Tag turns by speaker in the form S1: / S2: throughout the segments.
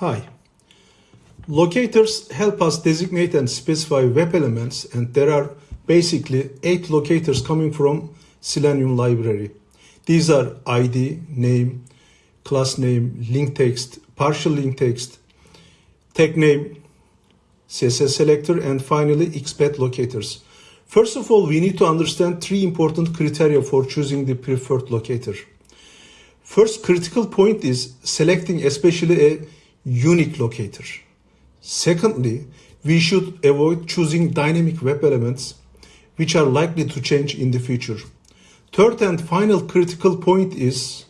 S1: Hi. Locators help us designate and specify web elements and there are basically eight locators coming from Selenium library. These are ID, name, class name, link text, partial link text, tag name, CSS selector, and finally XPath locators. First of all, we need to understand three important criteria for choosing the preferred locator. First critical point is selecting especially a unique locator. Secondly, we should avoid choosing dynamic web elements which are likely to change in the future. Third and final critical point is,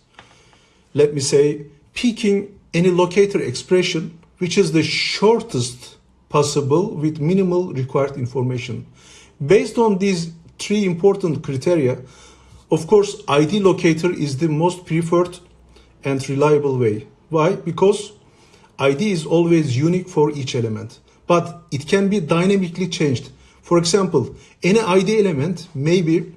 S1: let me say, picking any locator expression which is the shortest possible with minimal required information. Based on these three important criteria, of course, ID locator is the most preferred and reliable way. Why? Because ID is always unique for each element, but it can be dynamically changed. For example, any ID element may be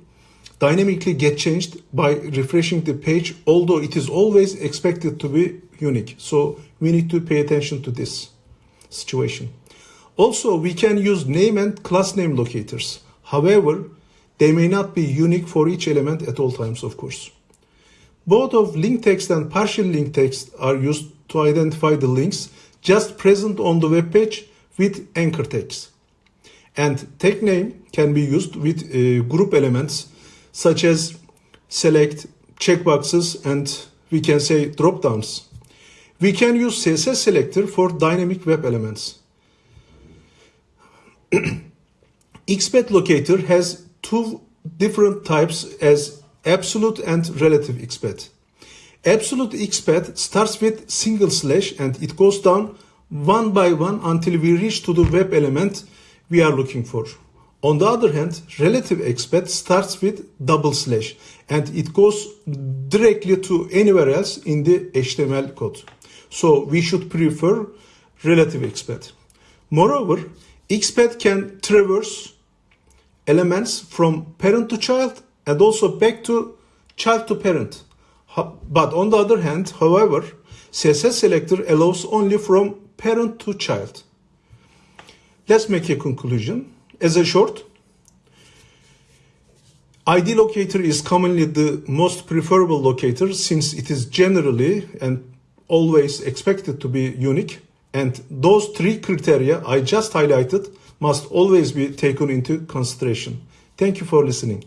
S1: dynamically get changed by refreshing the page, although it is always expected to be unique. So we need to pay attention to this situation. Also, we can use name and class name locators. However, they may not be unique for each element at all times, of course. Both of link text and partial link text are used to identify the links just present on the web page with anchor tags. And tag name can be used with uh, group elements such as select, checkboxes, and we can say drop-downs. We can use CSS selector for dynamic web elements. XPath locator has two different types as absolute and relative XPath. Absolute XPath starts with single slash and it goes down one by one until we reach to the web element we are looking for. On the other hand, relative XPath starts with double slash and it goes directly to anywhere else in the HTML code. So we should prefer relative XPath. Moreover, XPath can traverse elements from parent to child and also back to child to parent. But on the other hand, however, CSS selector allows only from parent to child. Let's make a conclusion. As a short, ID locator is commonly the most preferable locator since it is generally and always expected to be unique and those three criteria I just highlighted must always be taken into consideration. Thank you for listening.